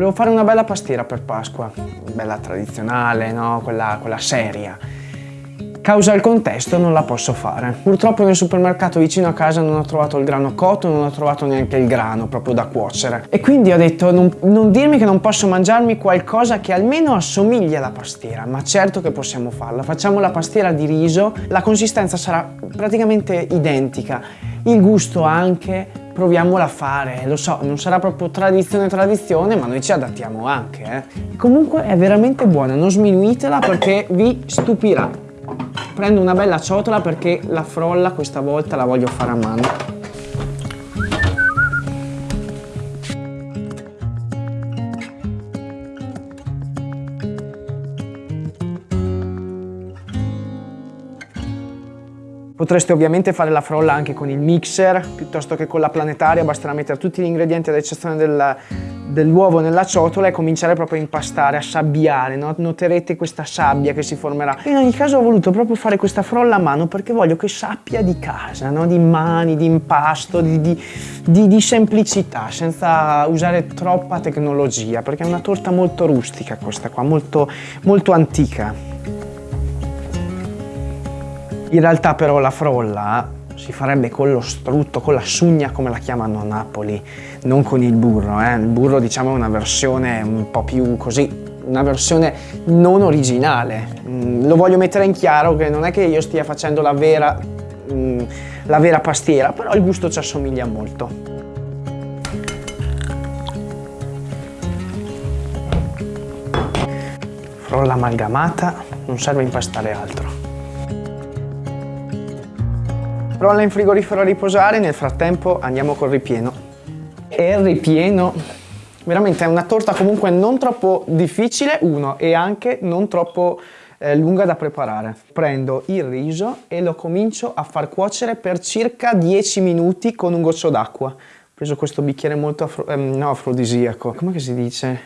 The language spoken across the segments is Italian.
Volevo fare una bella pastiera per Pasqua, bella tradizionale, no? quella, quella seria. Causa il contesto non la posso fare. Purtroppo nel supermercato vicino a casa non ho trovato il grano cotto, non ho trovato neanche il grano proprio da cuocere. E quindi ho detto non, non dirmi che non posso mangiarmi qualcosa che almeno assomiglia alla pastiera, ma certo che possiamo farla. Facciamo la pastiera di riso, la consistenza sarà praticamente identica, il gusto anche, proviamola a fare, lo so, non sarà proprio tradizione tradizione, ma noi ci adattiamo anche, eh. Comunque è veramente buona, non sminuitela perché vi stupirà. Prendo una bella ciotola perché la frolla questa volta la voglio fare a mano. Potreste ovviamente fare la frolla anche con il mixer piuttosto che con la planetaria, basterà mettere tutti gli ingredienti ad eccezione del, dell'uovo nella ciotola e cominciare proprio a impastare, a sabbiare, no? noterete questa sabbia che si formerà. In ogni caso ho voluto proprio fare questa frolla a mano perché voglio che sappia di casa, no? di mani, di impasto, di, di, di, di semplicità, senza usare troppa tecnologia, perché è una torta molto rustica questa qua, molto, molto antica. In realtà però la frolla si farebbe con lo strutto, con la sugna come la chiamano a Napoli, non con il burro. Eh? Il burro diciamo è una versione un po' più così, una versione non originale. Mm, lo voglio mettere in chiaro che non è che io stia facendo la vera, mm, la vera pastiera, però il gusto ci assomiglia molto. Frolla amalgamata, non serve impastare altro. Rolla in frigorifero a riposare, nel frattempo andiamo col ripieno. E il ripieno veramente è una torta comunque non troppo difficile, uno, e anche non troppo eh, lunga da preparare. Prendo il riso e lo comincio a far cuocere per circa 10 minuti con un goccio d'acqua. Ho preso questo bicchiere molto afro, ehm, no, afrodisiaco, come si dice?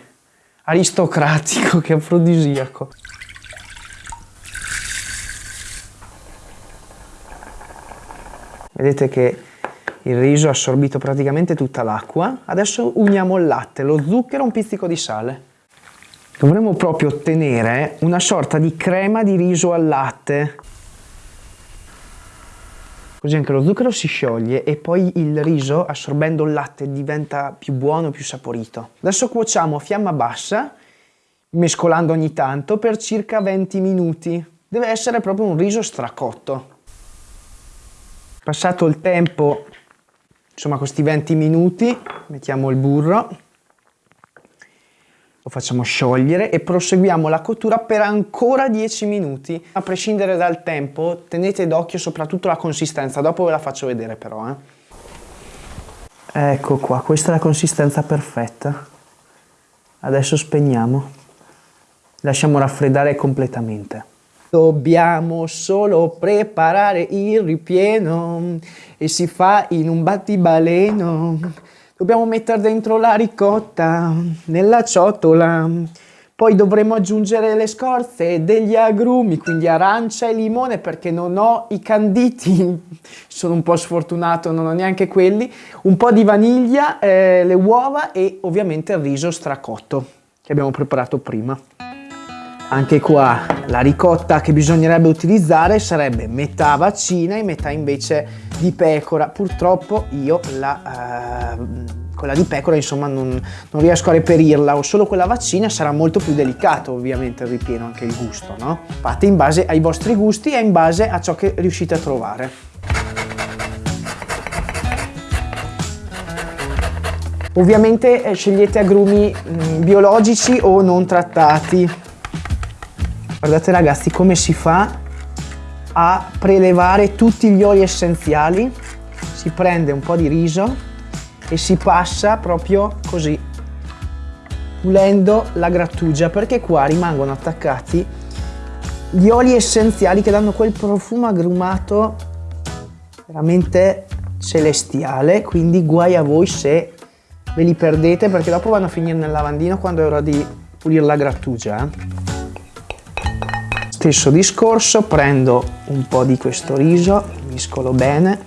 Aristocratico che afrodisiaco. Vedete che il riso ha assorbito praticamente tutta l'acqua. Adesso uniamo il latte, lo zucchero e un pizzico di sale. Dovremmo proprio ottenere una sorta di crema di riso al latte. Così anche lo zucchero si scioglie e poi il riso, assorbendo il latte, diventa più buono, più saporito. Adesso cuociamo a fiamma bassa, mescolando ogni tanto, per circa 20 minuti. Deve essere proprio un riso stracotto. Passato il tempo, insomma questi 20 minuti, mettiamo il burro, lo facciamo sciogliere e proseguiamo la cottura per ancora 10 minuti. A prescindere dal tempo, tenete d'occhio soprattutto la consistenza, dopo ve la faccio vedere però. Eh. Ecco qua, questa è la consistenza perfetta. Adesso spegniamo. Lasciamo raffreddare completamente. Dobbiamo solo preparare il ripieno e si fa in un battibaleno. Dobbiamo mettere dentro la ricotta nella ciotola. Poi dovremo aggiungere le scorze degli agrumi, quindi arancia e limone perché non ho i canditi, sono un po' sfortunato, non ho neanche quelli, un po' di vaniglia, eh, le uova e ovviamente il riso stracotto che abbiamo preparato prima. Anche qua la ricotta che bisognerebbe utilizzare sarebbe metà vaccina e metà invece di pecora. Purtroppo io la, eh, quella di pecora insomma non, non, riesco a reperirla o solo quella vaccina sarà molto più delicato ovviamente il ripieno, anche il gusto, no? Fate in base ai vostri gusti e in base a ciò che riuscite a trovare. Ovviamente eh, scegliete agrumi mh, mm, biologici o non trattati Guardate ragazzi come si fa a prelevare tutti gli oli essenziali. Si prende un po' di riso e si passa proprio così, pulendo la grattugia, perché qua rimangono attaccati gli oli essenziali che danno quel profumo agrumato veramente celestiale, quindi guai a voi se ve li perdete perché dopo vanno a finire nel lavandino quando è ora di pulire la grattugia. Eh? Stesso discorso, prendo un po' di questo riso, miscolo bene.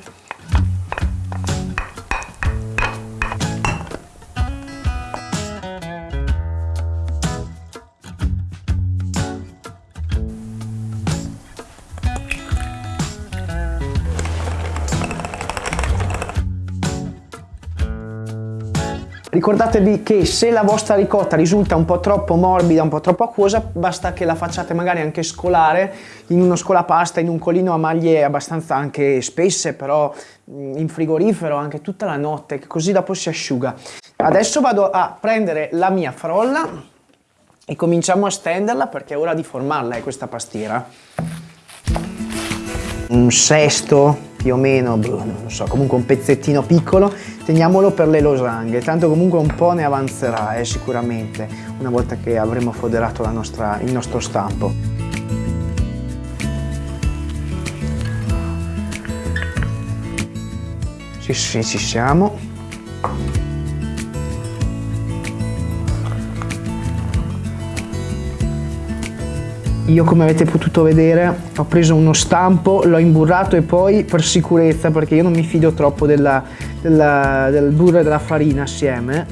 Ricordatevi che se la vostra ricotta risulta un po' troppo morbida, un po' troppo acquosa, basta che la facciate magari anche scolare in uno scolapasta, in un colino a maglie abbastanza anche spesse, però in frigorifero anche tutta la notte, così dopo si asciuga. Adesso vado a prendere la mia frolla e cominciamo a stenderla perché è ora di formarla, è questa pastiera. Un sesto più o meno, boh, non so, comunque un pezzettino piccolo, teniamolo per le losanghe, tanto comunque un po' ne avanzerà eh, sicuramente una volta che avremo foderato nostra, il nostro stampo. Sì, sì, ci siamo. Io come avete potuto vedere ho preso uno stampo, l'ho imburrato e poi per sicurezza, perché io non mi fido troppo della, della, del burro e della farina assieme,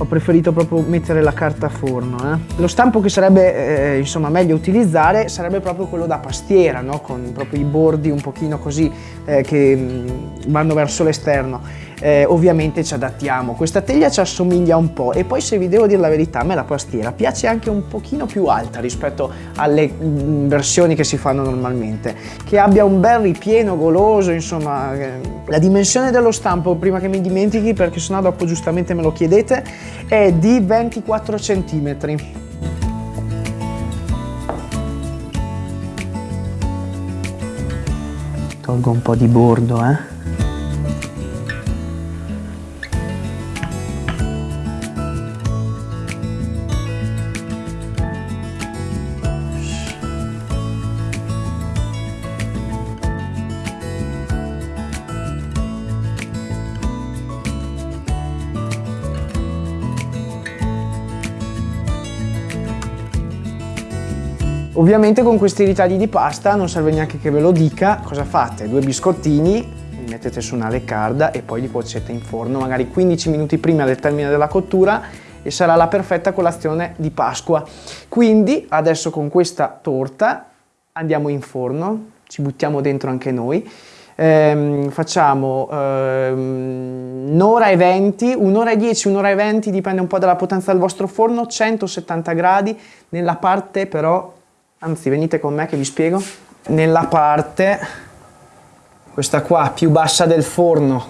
ho preferito proprio mettere la carta a forno. Eh. Lo stampo che sarebbe eh, insomma meglio utilizzare sarebbe proprio quello da pastiera, no? con proprio i bordi un pochino così eh, che mh, mm, vanno verso l'esterno eh, ovviamente ci adattiamo. Questa teglia ci assomiglia un po' e poi se vi devo dire la verità a me la pastiera piace anche un pochino più alta rispetto alle mh, mm, versioni che si fanno normalmente, che abbia un bel ripieno goloso, insomma eh, la dimensione dello stampo prima che mi dimentichi perché sennò dopo giustamente me lo chiedete è di 24 cm. Tolgo un po' di bordo, eh. Ovviamente con questi ritagli di pasta non serve neanche che ve lo dica, cosa fate? Due biscottini, li mettete su una leccarda e poi li cuocete in forno magari 15 minuti prima del termine della cottura e sarà la perfetta colazione di Pasqua. Quindi adesso con questa torta andiamo in forno, ci buttiamo dentro anche noi, ehm, facciamo ehm, un'ora e 20, un'ora e 10, un'ora e 20, dipende un po' dalla potenza del vostro forno, 170 gradi, nella parte però Anzi, venite con me che vi spiego. Nella parte, questa qua, più bassa del forno,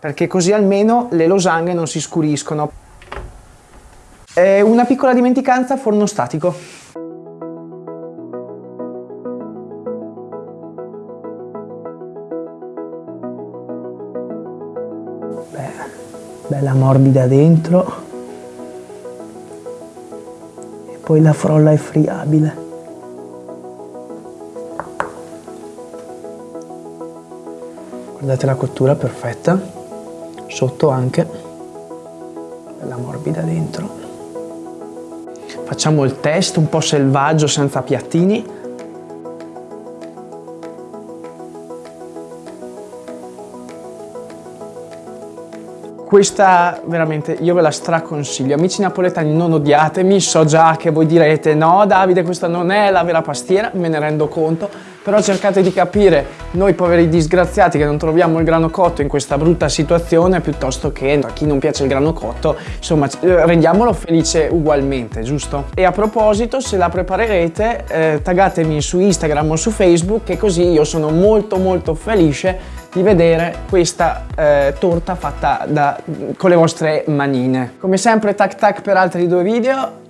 perché così almeno le losanghe non si scuriscono. E una piccola dimenticanza, forno statico. Bella morbida dentro. Poi la frolla è friabile. Guardate la cottura perfetta, sotto anche, bella morbida dentro. Facciamo il test un po' selvaggio senza piattini. Questa veramente io ve la straconsiglio. Amici napoletani non odiatemi, so già che voi direte no Davide questa non è la vera pastiera, me ne rendo conto, però cercate di capire noi poveri disgraziati che non troviamo il grano cotto in questa brutta situazione piuttosto che a chi non piace il grano cotto, insomma rendiamolo felice ugualmente, giusto? E a proposito se la preparerete eh, taggatemi su Instagram o su Facebook che così io sono molto molto felice di vedere questa eh, torta fatta da, con le vostre manine. Come sempre tac tac per altri due video,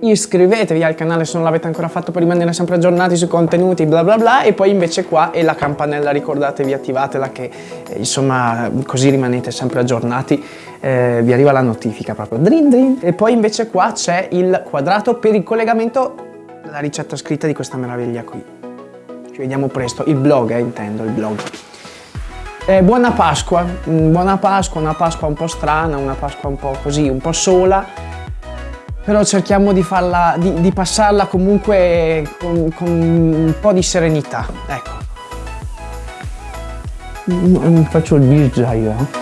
iscrivetevi al canale se non l'avete ancora fatto per rimanere sempre aggiornati sui contenuti bla bla bla. E poi invece qua è la campanella ricordatevi attivatela che eh, insomma così rimanete sempre aggiornati. Eh, vi arriva la notifica proprio. Drin drin. E poi invece qua c'è il quadrato per il collegamento la ricetta scritta di questa meraviglia qui. Ci vediamo presto. Il blog eh, intendo il blog eh, buona Pasqua, mm, buona Pasqua, una Pasqua un po' strana, una Pasqua un po' così, un po' sola, però cerchiamo di, farla, di, di passarla comunque con, con, un po' di serenità, ecco. Mm, faccio il io, eh.